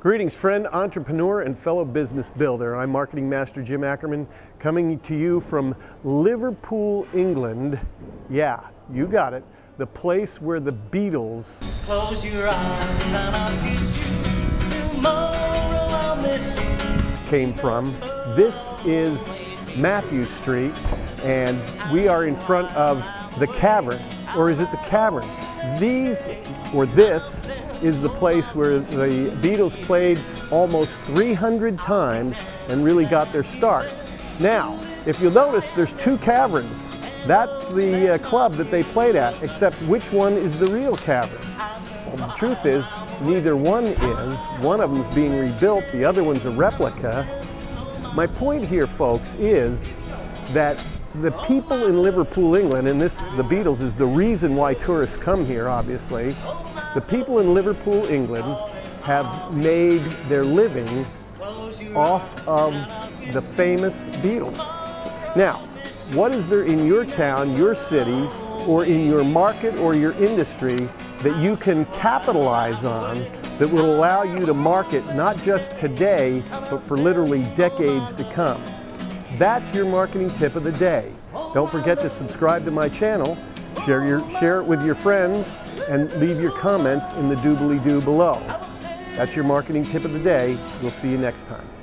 Greetings, friend, entrepreneur, and fellow business builder. I'm Marketing Master Jim Ackerman, coming to you from Liverpool, England. Yeah, you got it. The place where the Beatles Close your eyes and I'll kiss you. Tomorrow I'll miss you. came from. This is Mathew Street, and we are in front of the cavern, or is it the cavern? These, or this, is the place where the Beatles played almost 300 times and really got their start. Now, if you'll notice, there's two caverns. That's the uh, club that they played at, except which one is the real cavern? Well, the truth is, neither one is. One of them's being rebuilt, the other one's a replica. My point here, folks, is that the people in Liverpool, England, and this, the Beatles, is the reason why tourists come here, obviously. The people in Liverpool, England, have made their living off of the famous Beatles. Now, what is there in your town, your city, or in your market or your industry that you can capitalize on that will allow you to market not just today, but for literally decades to come? That's your marketing tip of the day. Don't forget to subscribe to my channel, share, your, share it with your friends, and leave your comments in the doobly-doo below. That's your marketing tip of the day. We'll see you next time.